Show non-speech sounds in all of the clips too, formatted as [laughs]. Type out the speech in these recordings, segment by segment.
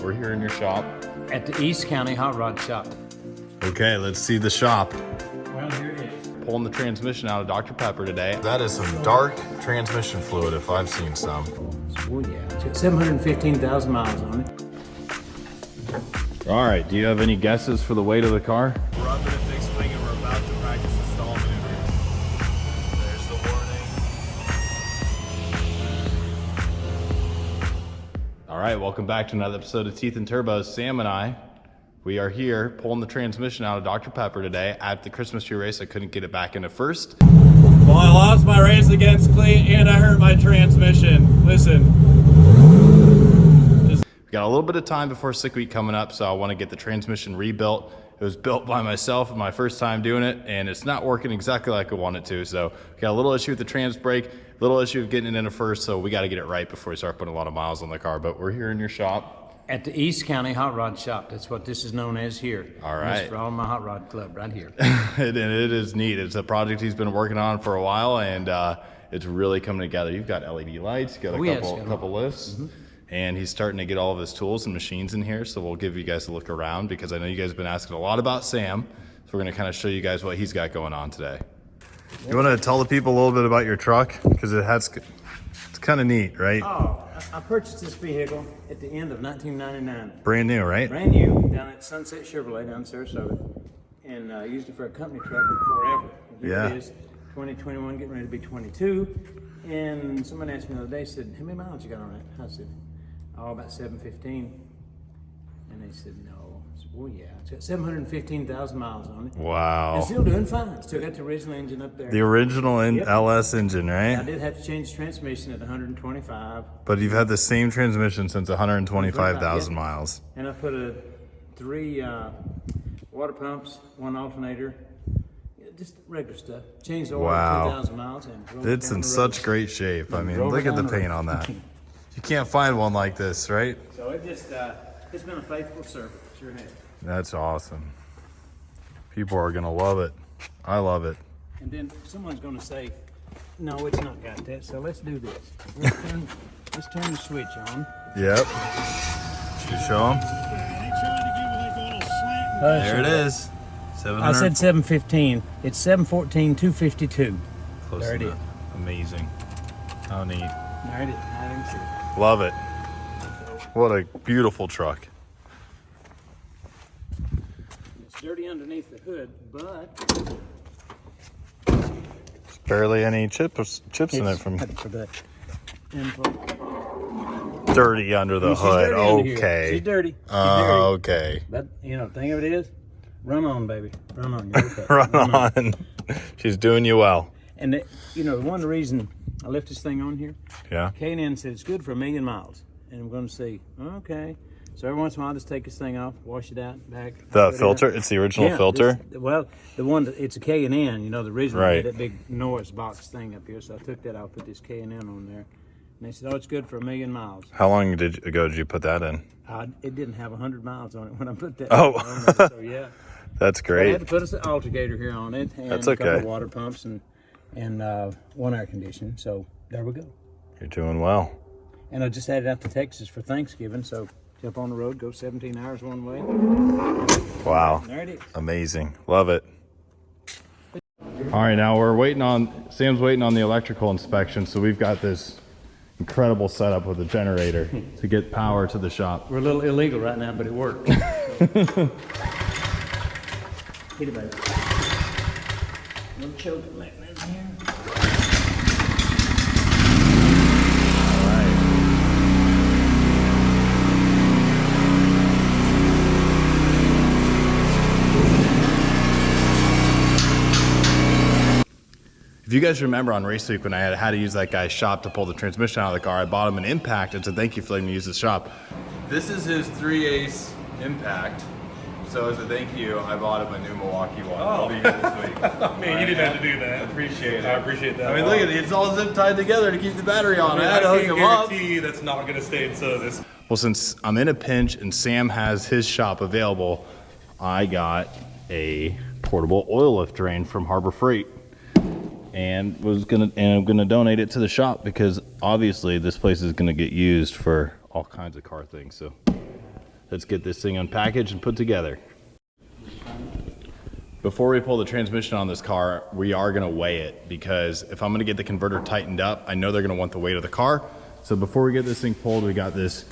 We're here in your shop. at the East County Hot Rod Shop. Okay, let's see the shop. Well, here it is. Pulling the transmission out of Dr. Pepper today. That is some dark transmission fluid if I've seen some. Oh yeah, it's got 715,000 miles on it. All right, do you have any guesses for the weight of the car? Welcome back to another episode of Teeth and Turbos. Sam and I, we are here pulling the transmission out of Dr. Pepper today at the Christmas tree race. I couldn't get it back into first. Well, I lost my race against Cleat and I hurt my transmission. Listen, We got a little bit of time before sick week coming up, so I want to get the transmission rebuilt. It was built by myself, my first time doing it, and it's not working exactly like I want it to. So we got a little issue with the trans brake, little issue of getting it into first, so we got to get it right before we start putting a lot of miles on the car. But we're here in your shop. At the East County Hot Rod Shop. That's what this is known as here. All right. For all my hot rod club right here. [laughs] and it is neat. It's a project he's been working on for a while, and uh, it's really coming together. You've got LED lights, got a Oh, yes, couple, got a couple lifts, and he's starting to get all of his tools and machines in here. So we'll give you guys a look around because I know you guys have been asking a lot about Sam. So we're going to kind of show you guys what he's got going on today. You want to tell the people a little bit about your truck because it has it's kind of neat, right? Oh, I I purchased this vehicle at the end of 1999. Brand new, right? Brand new down at Sunset Chevrolet down in Sarasota. And uh, used it for a company truck forever. Here Yeah. it is, 2021, getting ready to be 22. And someone asked me the other day, said, How many miles you got on it? I said, Oh, about 715. And they said, No. Well, yeah. It's got 715,000 miles on it. Wow. And still doing fine. Still got the original engine up there. The original in Yep. LS engine, right? I did have to change the transmission at 125. But you've had the same transmission since 125,000 Yeah. miles. And I put a three uh, water pumps, one alternator, just regular stuff. Changed the oil Wow. 2,000 miles and It's in such great shape. I mean, look at the paint on that. [laughs] You can't find one like this, right? So it just, uh, it's been a faithful servant. Sure has. That's awesome. People are gonna love it. I love it. And then someone's going to say, no, it's not got that. So let's do this. Let's turn, let's turn the switch on. Yep. Should you show them? There it is. 700. I said 715. It's 714, 252. Close there it enough. Amazing. How neat. There it is. I didn't see. Love it. What a beautiful truck. It's dirty underneath the hood, but There's barely any chips chips in it from for the info. dirty under the She's hood. dirty under. Okay. She's dirty. She's Uh, dirty. okay. But you know, the thing of it is, run on, baby, run on. You're okay. [laughs] Run on. She's doing you well. And the, you know, one reason I left this thing on here, Yeah. K&N said it's good for a million miles, and I'm going to say, okay. So every once in a while, I just take this thing off, wash it out, back. The put it filter. It's the original Yeah, filter. this- well, the one that it's a K and N, you know, the original Right. that big Norris box thing up here. So I took that out, put this K and N on there, and they said, "Oh, it's good for a million miles." How long did ago did you put that in? I, it didn't have hundred miles on it when I put that. Oh. on there, so yeah, [laughs] That's great. I had to put an alternator here on it, and That's a couple okay. of water pumps and and uh, one air conditioning. So there we go. You're doing well. And I just headed out to Texas for Thanksgiving, so jump on the road, go 17 hours one way. Wow. There it is. Amazing. Love it. All right, now we're waiting on Sam's waiting on the electrical inspection, so we've got this incredible setup with a generator [laughs] to get power to the shop. We're a little illegal right now, but it works. [laughs] Hit it, baby. Little choking mechanism here. If you guys remember on race week when I had, had to use that guy's shop to pull the transmission out of the car, I bought him an impact and said thank you for letting me use the shop. This is his 3 ace impact. So as a thank you, I bought him a new Milwaukee one. I'll be here this oh. week. [laughs] man, you didn't have to do that. Appreciate it. I appreciate that. I mean, look at it. It's all zip tied together to keep the battery on. I, to I hook can't him up. that's not going to stay in service. Well, since I'm in a pinch and Sam has his shop available, I got a portable oil lift drain from Harbor Freight and was gonna and I'm gonna donate it to the shop because obviously this place is gonna get used for all kinds of car things. So let's get this thing unpackaged and put together. Before we pull the transmission on this car, we are gonna weigh it because if I'm gonna get the converter tightened up, I know they're gonna want the weight of the car. So before we get this thing pulled, we got this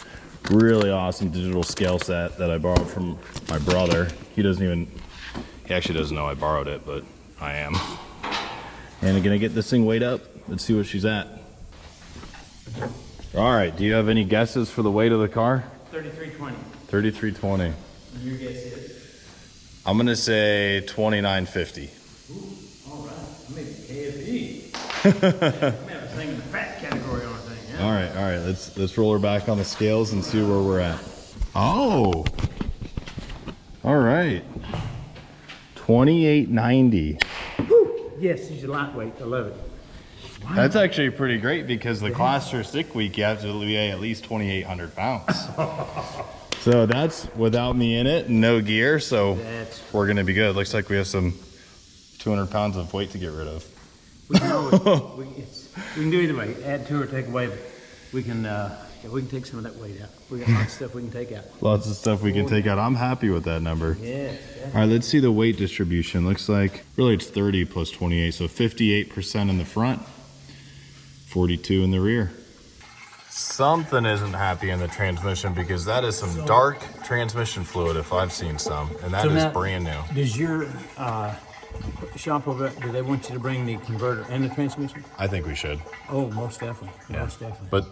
really awesome digital scale set that I borrowed from my brother. He doesn't even, he actually doesn't know I borrowed it, but I am. [laughs] And I'm gonna get this thing weighed up. Let's see what she's at. All right, do you have any guesses for the weight of the car? Thirty-three twenty. 3320. Your guess is? I'm gonna say 2950. All right, I made KFE. I have a thing in the fat category on thing, yeah? All right, all right. Let's let's roll her back on the scales and see where we're at. Oh. All right. 2890. Yes, she's a lightweight, I love it. That's actually pretty great because the class or sick week you have to weigh at least 2,800 pounds. [laughs] so that's without me in it, no gear. So That's, we're gonna be good. Looks like we have some 200 pounds of weight to get rid of. we can always, [laughs] we we can do either way, add to or take away, but we can, uh, yeah, we can take some of that weight out. We got lots of [laughs] stuff we can take out. Lots of stuff we can take out. I'm happy with that number. Yeah, All right, let's see the weight distribution. Looks like really it's 30 plus 28, so 58% in the front, 42 in the rear. Something isn't happy in the transmission because that is some dark transmission fluid if I've seen some, and that So is now- brand new. Does your, uh, shop over, do they want you to bring the converter and the transmission? I think we should. Oh, most definitely, most definitely. But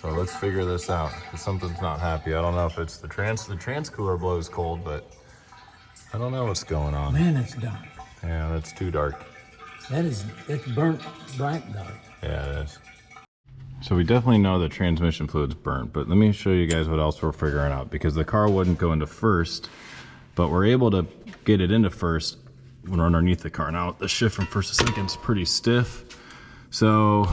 so let's figure this out. Something's not happy. I don't know if it's the trans the trans cooler blows cold, but I don't know what's going on. Man, it's dark. Yeah, that's too dark. That is, it's burnt bright dark. Yeah, it is. So we definitely know the transmission fluid's burnt, but let me show you guys what else we're figuring out because the car wouldn't go into first, but we're able to get it into first when we're underneath the car. Now the shift from first to second is pretty stiff. So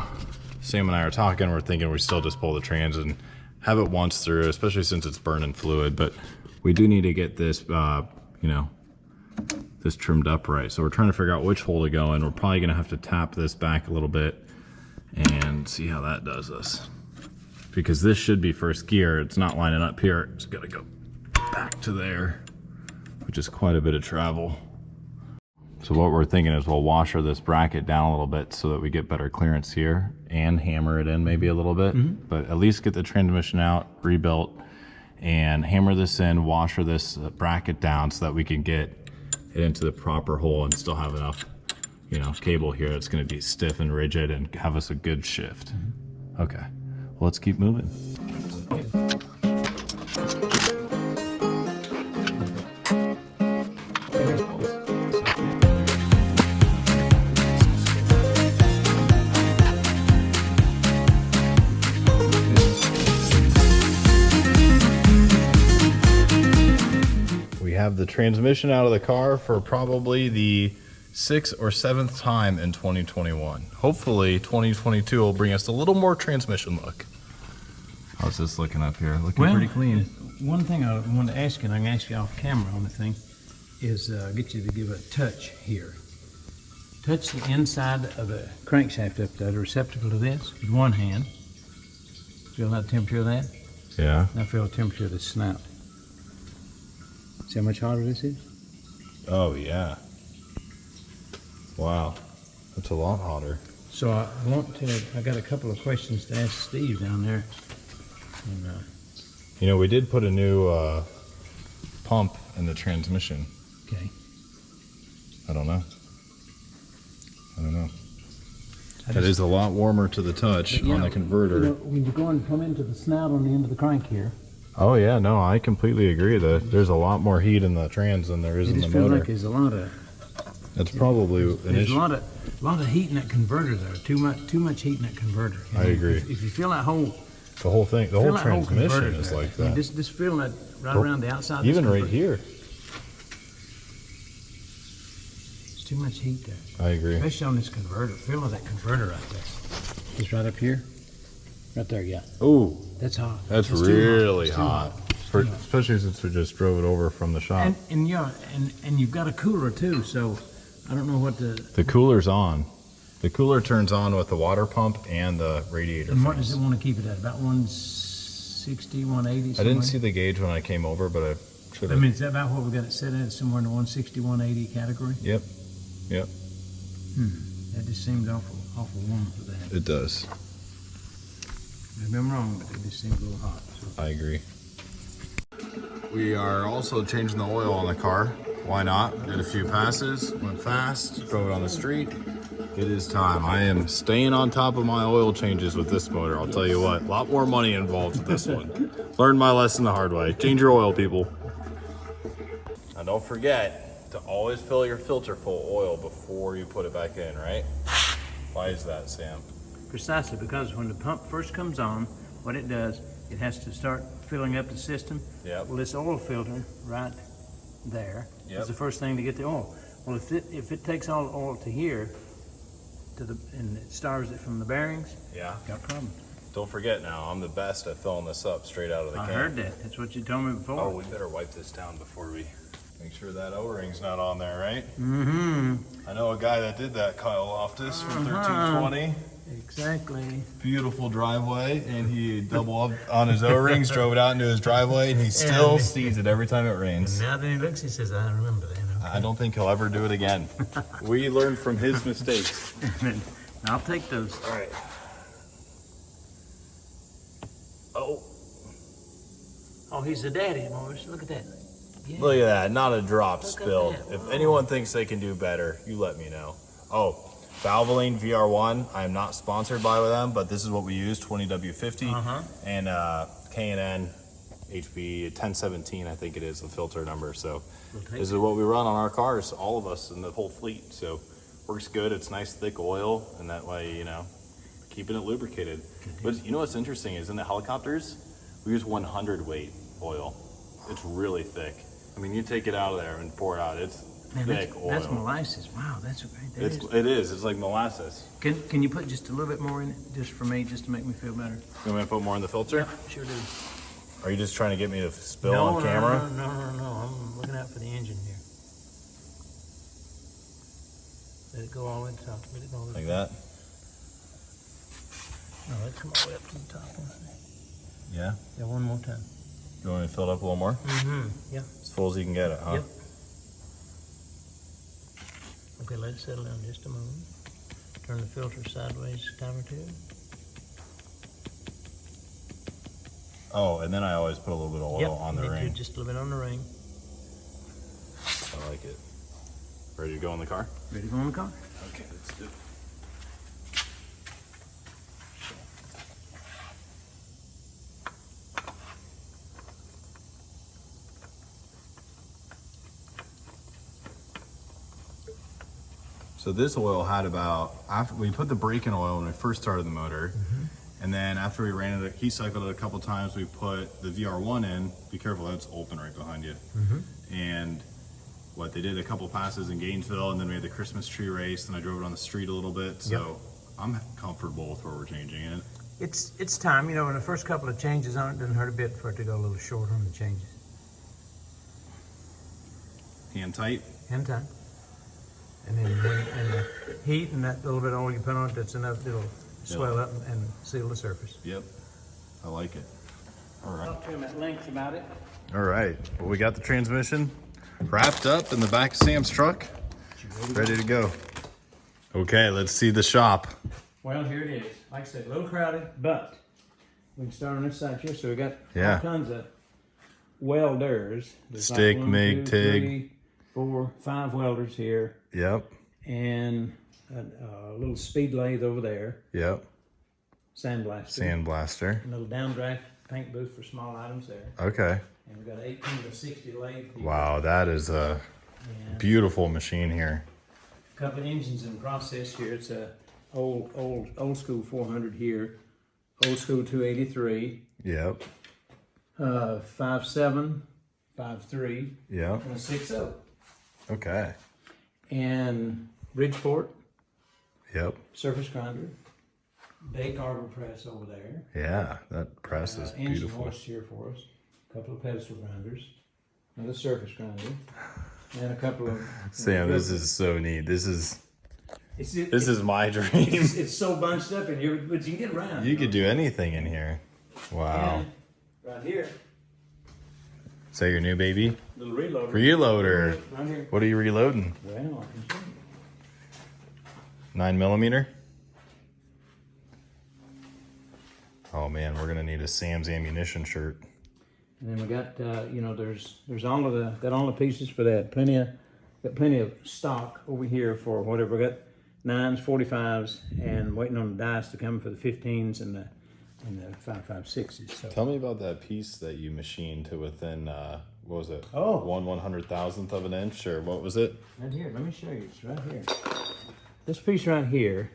Sam and I are talking, we're thinking we still just pull the trans and have it once through, especially since it's burning fluid, but we do need to get this, uh, you know, this trimmed up right. So we're trying to figure out which hole to go in. We're probably gonna have to tap this back a little bit and see how that does us. Because this should be first gear. It's not lining up here. It's gotta go back to there, which is quite a bit of travel. So what we're thinking is we'll washer this bracket down a little bit so that we get better clearance here and hammer it in maybe a little bit, mm-hmm. but at least get the transmission out, rebuilt, and hammer this in, washer this bracket down so that we can get it into the proper hole and still have enough, you know, cable here that's gonna be stiff and rigid and have us a good shift. Mm-hmm. Okay, well, let's keep moving. The transmission out of the car for probably the sixth or seventh time in 2021. Hopefully 2022 will bring us a little more transmission look. How's this looking up here? Looking pretty clean. One thing I wanted to ask you, and I can ask you off camera on the thing, is uh, get you to give a touch here. Touch the inside of the crankshaft up there, the receptacle to this, with one hand. Feel that temperature of that? Yeah. Now feel the temperature of the snout. See how much hotter this is? Oh yeah. Wow. That's a lot hotter. So I want to, I got a couple of questions to ask Steve down there. And, uh, You know, we did put a new uh, pump in the transmission. okay. I don't know. I don't know. I That just- is a lot warmer to the touch on know, the converter. You know, when you go and come into the snout on the end of the crank here, Oh yeah, no, I completely agree that there's a lot more heat in the trans than there is it in the just feels motor. like there's a lot of That's probably an There's a lot of, lot of heat in that converter though. Too much, too much heat in that converter. You I know, agree. If, if you feel that whole, The whole thing, the whole that transmission converter is there, like I mean, that. Just, just feeling that right Or around the outside. Even right here, It's too much heat there, I agree. especially on this converter. Feeling that converter right there. Just right up here. Right there, yeah. Oh, That's hot. that's It's really It's too hot. For, especially since we just drove it over from the shop. And, and yeah, and, and you've got a cooler too, so I don't know what the, the cooler's on. The cooler turns on with the water pump and the radiator. and what fans. does it want to keep it at? About one, 160, 180. I didn't see the gauge when I came over, but I should have. I mean, is that about what we got it set at? Somewhere in the 160, 180 category? Yep, yep, Hmm. That just seems awful, awful warm for that. it does. Maybe I'm wrong, but it just seems a little hot. So. I agree. We are also changing the oil on the car. Why not? Did a few passes, went fast, drove it on the street. It is time. I am staying on top of my oil changes with this motor. I'll tell you what, a lot more money involved with this one. [laughs] Learned my lesson the hard way. Change your oil, people. And don't forget to always fill your filter full of oil before you put it back in, right? Why is that, Sam? Precisely, because when the pump first comes on, what it does, it has to start filling up the system. Yep. Well, this oil filter right there is Yep. the first thing to get the oil. Well, if it, if it takes all the oil to here, to the, and it stars it from the bearings, Yeah. got a problem. Don't forget now, I'm the best at filling this up straight out of the I can. heard that. That's what you told me before. Oh, we better wipe this down before we make sure that O-ring's not on there, right? Mm-hmm. I know a guy that did that, Kyle Loftus from Uh-huh. 1320. Exactly. Beautiful driveway, and he double up on his O-rings, drove it out into his driveway, and he still sees it every time it rains. Now that he looks, he says, I remember that. I don't think he'll ever do it again. [laughs] we learned from his mistakes. [laughs] I'll take those. All right. Oh, Oh, he's a daddy, Morris. Look at that. Yeah. Look at that, not a drop Look spilled. If anyone thinks they can do better, you let me know. Oh, Valvoline VR1, I am not sponsored by them, but this is what we use, 20W50 Uh-huh. and uh, K&N HP 1017, I think it is, the filter number. So We'll this is what we run on our cars, all of us in the whole fleet. So works good. It's nice thick oil, and that way, you know, keeping it lubricated. But you know what's interesting is in the helicopters, we use 100 weight oil. It's really thick. I mean, you take it out of there and pour it out. It's Man, thick that's, oil. that's molasses. Wow, that's great. That it's is- it is. It's like molasses. Can, can you put just a little bit more in it, just for me, just to make me feel better? You want me to put more in the filter? Sure do. Are you just trying to get me to spill no, on no, camera? No, no, no, no. I'm looking out for the engine here. Let it go all the way to the top. Let it go all the way. Like that? No, let it come all the way up to the top. Yeah. Yeah, one more time. You want me to fill it up a little more? Mm-hmm. Yeah. As full as you can get it, huh? Yep. Okay, let it settle down just a moment. Turn the filter sideways a time or two. Oh, and then I always put a little bit of oil Yep, on the me too, ring. Just a little bit on the ring. I like it. Ready to go in the car? Ready to go in the car? Okay, let's do it. So this oil had about after we put the break in oil when we first started the motor, mm-hmm. and then after we ran it, he cycled it a couple times. We put the VR1 in. Be careful, that's open right behind you. Mm-hmm. And what they did a couple passes in Gainesville, and then we had the Christmas tree race, and I drove it on the street a little bit. So I'm comfortable with where we're changing it. It's it's time, you know, when the first couple of changes on it doesn't hurt a bit for it to go a little shorter on the changes. Hand tight. Hand time. And then when, and the heat and that little bit of oil you put on it, that's enough, it'll swell up and, and seal the surface. Yep. I like it. All right. Talk to him at length about it. All right. Well, we got the transmission wrapped up in the back of Sam's truck, ready to go. Okay, let's see the shop. Well, here it is. Like I said, a little crowded, but we can start on this side here. So we got Yeah. all kinds of welders. There's Stick, one, MIG, two, TIG. Four, five welders here, Yep. and a, a little speed lathe over there, Yep. sandblaster, Sandblaster. a little downdraft paint booth for small items there, Okay. and we've got an 18 to 60 lathe. here, Wow, that is a and beautiful machine here. a couple of engines in process here. It's a old, old, old school 400 here, old school 283. Yep. Uh, five seven, five three, Yep. and a six zero. Okay. And Bridgeport Yep. surface grinder, bake arbor press over there. Yeah, that press is Uh, engine beautiful. here for us. A couple of pedestal grinders, another surface grinder, and a couple of. Sam, this is so neat. This is It's, it, this is my dream. it's, it's so bunched up in here, but you can get around. You could do anything in here. Wow. And right here, Is that your new baby? Little reloader. Reloader. Right. What are you reloading? Well, I can show you. Nine millimeter? Oh man, we're gonna need a Sam's ammunition shirt. And then we got, uh, you know, there's there's all of the got all the pieces for that. Plenty of got plenty of stock over here for whatever. We got nines, forty fives, and waiting on the dice to come for the fifteens and the and the five five sixes. So Tell me about that piece that you machined to within uh, what was it? Oh. one one hundred thousandth of an inch, or what was it? right here, let me show you. It's right here. This piece right here.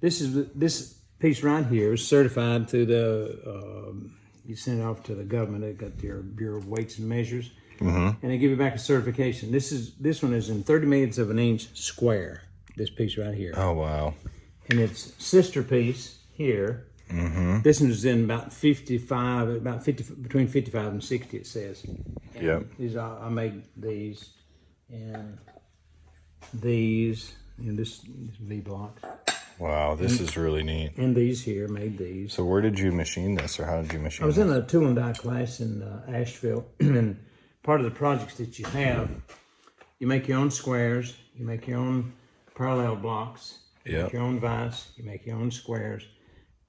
This is this piece right here is certified through the. Um, you send it off to the government. They got their Bureau of Weights and Measures, mm -hmm. and they give you back a certification. This is this one is in thirty minutes of an inch square. This piece right here, Oh wow. and its sister piece here. This one is in about fifty-five, about fifty between fifty-five and sixty. It says. Yeah. These are, I made these, and these, and this, this V block, Wow, this is really neat. and these here made these. So where did you machine this, or how did you machine it? I was this? in a tool and die class in uh, Asheville, [clears throat] and part of the projects that you have, you make your own squares, you make your own parallel blocks, you Yep. make your own vise, you make your own squares,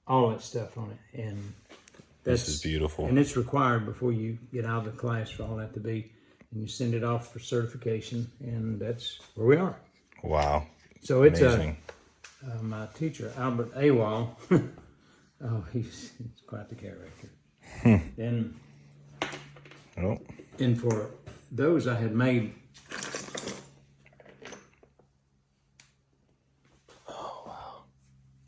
all that stuff on it, and that's This is beautiful. And it's required before you get out of the class for all that to be, and you send it off for certification, and that's where we are. Wow, So it's a uh, my teacher Albert Awal. [laughs] oh, he's, he's quite the character. and Oh, and for those I had made. Oh wow.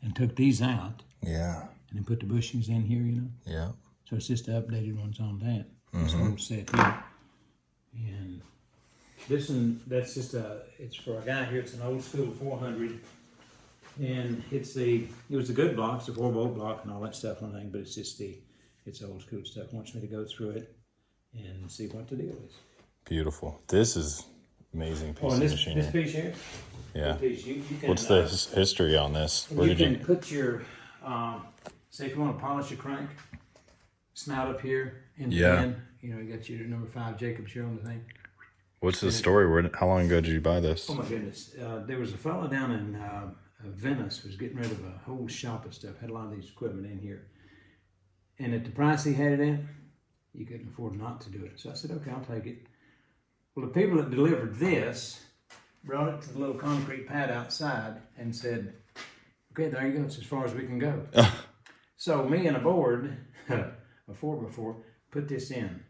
And took these out yeah, and then put the bushings in here, you know. yeah. So it's just the updated ones on that. This old set here. And this one, that's just a, it's for a guy here, it's an old school four hundred. And it's the, it was a good block, it's a four bolt block and all that stuff and everything, but it's just the, it's old school stuff. Wants me to go through it and see what the deal is. Beautiful. This is amazing piece Oh, and of this, this machinery. piece here? Yeah. Piece, you, you can, What's the uh, history on this? Where you did can you? put your, um, say if you want to polish a crank, snout up here in the Yeah. end. You know, you got your number five Jacobs here on the thing. What's the story? Where? How long ago did you buy this? Oh my goodness! Uh, there was a fellow down in uh, Venice was getting rid of a whole shop of stuff. Had a lot of these equipment in here, and at the price he had it at, you couldn't afford not to do it. So I said, "Okay, I'll take it." Well, the people that delivered this brought it to the little concrete pad outside and said, "Okay, there you go. It's as far as we can go." so me and a board, [laughs] a four before, put this in.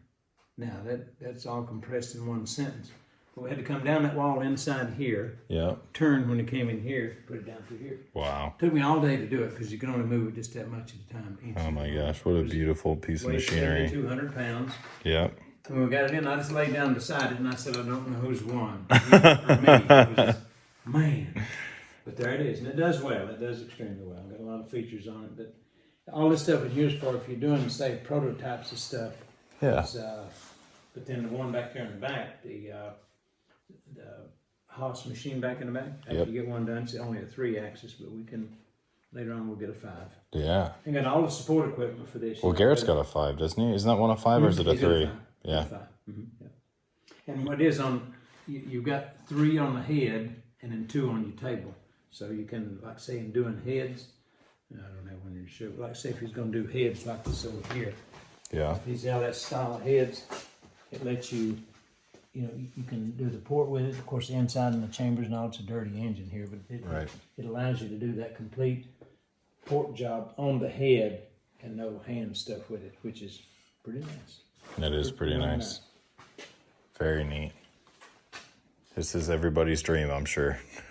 Now that that's all compressed in one sentence. But we had to come down that wall inside here, Yeah. turn when it came in here, put it down through here. Wow. Took me all day to do it because you can only move it just that much at a time. Oh my gosh, what a beautiful piece of machinery. 200 pounds. Yeah. When we got it in, I just laid down beside it and I said, I don't know who's won. [laughs] Me. It was just- man. But there it is. And it does well. It does extremely well. Got a lot of features on it. But all this stuff is used for if you're doing, say, prototypes of stuff. Yeah. Uh, but then the one back there in the back, the, uh, the Haas machine back in the back, after Yep. you get one done, it's only a three axis, but we can, later on, we'll get a five. Yeah. And got all the support equipment for this. Well, Garrett's got a five, doesn't he? Isn't that one a five or is it a He's three? Yeah. Five. Mhm, yeah. And what it is on, you, you've got three on the head and then two on your table. So you can, like say in doing heads, I don't know when you're sure, like say if he's gonna do heads like this over here. Yeah. You how that style heads, it lets you, you know, you, you can do the port with it. Of course, the inside and the chambers and all, it's a dirty engine here, but it, Right. it allows you to do that complete port job on the head and no hand stuff with it, which is pretty nice. That is pretty Really nice. Very neat. This is everybody's dream, I'm sure. [laughs]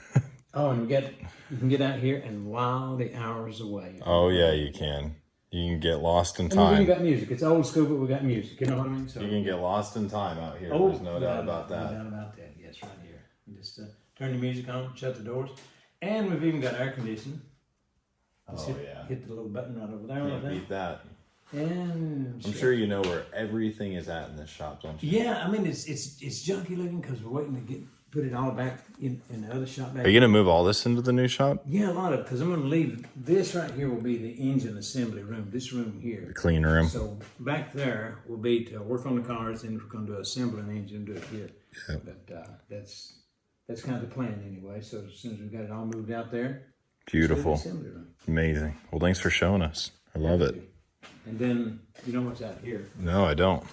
Oh, and we get you can get out here and while the hours away. Oh yeah, you can. You can get lost in And we time. got music. It's old school, but we got music. You know what I mean? So, You can get lost in time out here. oh, There's no doubt about that. No doubt about that. Yes, right here. You Just uh, turn the music on, shut the doors, and we've even got air conditioning. Just Oh hit, yeah. hit the little button right over there. Can't beat that. And I'm sure you know where everything is at in this shop, don't you? Yeah, I mean it's it's it's junky looking because we're waiting to get put it all back in, in the other shop back. Are you gonna move all this into the new shop? Yeah, a lot of, because I'm gonna leave, this right here will be the engine assembly room, this room here. The clean room. So back there will be to work on the cars and we're gonna do assembly the engine, do it here. Yeah. But, uh, that's, that's kind of the plan anyway, so as soon as we got it all moved out there. Beautiful. Assembly room. Amazing. Well, thanks for showing us. I love it. And then, you know what's out here? No, I don't.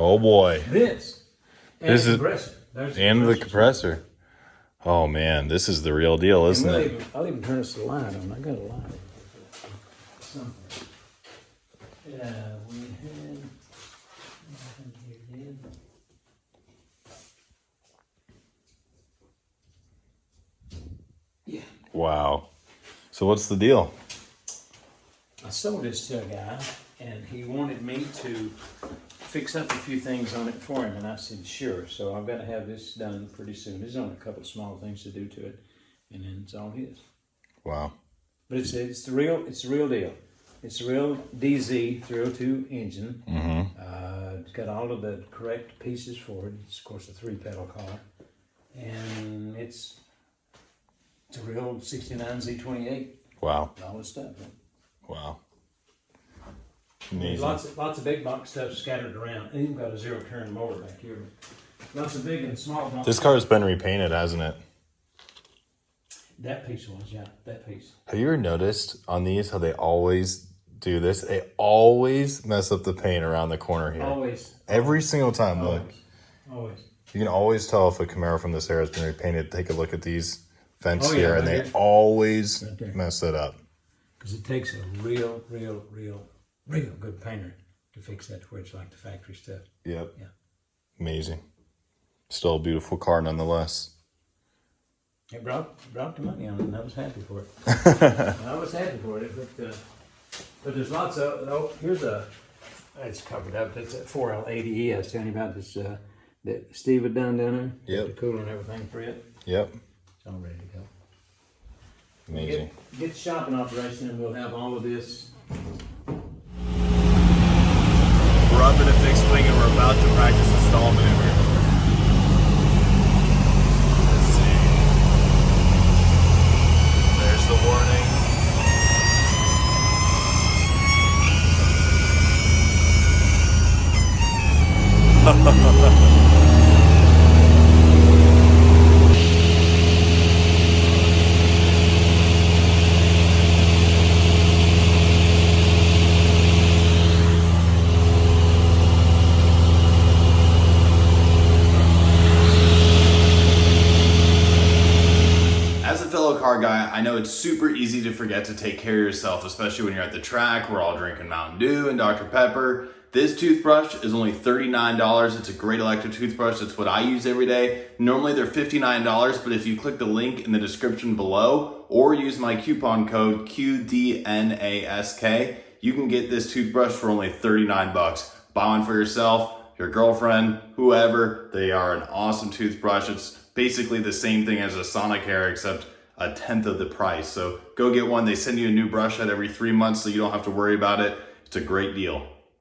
Oh boy. This. And This the is- compressor. There's the And the compressor. compressor. Oh man, this is the real deal, isn't we'll it? even, I'll even turn this light on. I got a light. Something. Yeah, we had. nothing here, did. Yeah. Wow. So what's the deal? I sold this to a guy, and he wanted me to fix up a few things on it for him, and I said sure. So I've got to have this done pretty soon. There's only a couple of small things to do to it, and then it's all his. Wow. But it's it's the real it's the real deal. It's a real DZ 302 engine. Uh, it's got all of the correct pieces for it. It's of course a three pedal car, and it's it's a real 69 Z28. Wow. All this stuff. Wow. Amazing. lots of lots of big box stuff scattered around. And you've got a zero turn motor back here. Lots of big and small box. This car's been repainted, hasn't it? that piece was yeah, that piece. Have you ever noticed on these how they always do this? They always mess up the paint around the corner here. Always, Every single time, look. always. You can always tell if a Camaro from this era has been repainted. Take a look at these vents Oh, yeah, here, right and they here. always Right mess it up. Because it takes a real, real, real, real good painter to fix that to where it's like the factory stuff. Yep. Yeah. Amazing. Still a beautiful car nonetheless. It brought brought the money on it, and I was happy for it. [laughs] I was happy for it, but uh, but there's lots of oh here's a it's covered up. That's a 4L80E I was telling you about this uh, that Steve had done down there. Yep. The cooler and everything for it. Yep. It's all ready to go. Amazing. Get, get shopping operation, and we'll have all of this. We're up in a fixed wing and we're about to practice the stall maneuver. Let's see. There's the warning. As a fellow car guy, I know it's super easy to forget to take care of yourself, especially when you're at the track. We're all drinking Mountain Dew and Dr. Pepper. This toothbrush is only $39. It's a great electric toothbrush. It's what I use every day. Normally they're $59, but if you click the link in the description below or use my coupon code QDNASK, you can get this toothbrush for only 39 bucks. Buy one for yourself, your girlfriend, whoever. They are an awesome toothbrush. It's basically the same thing as a Sonicare, except a tenth of the price. So go get one. They send you a new brush out every three months, so you don't have to worry about it. It's a great deal.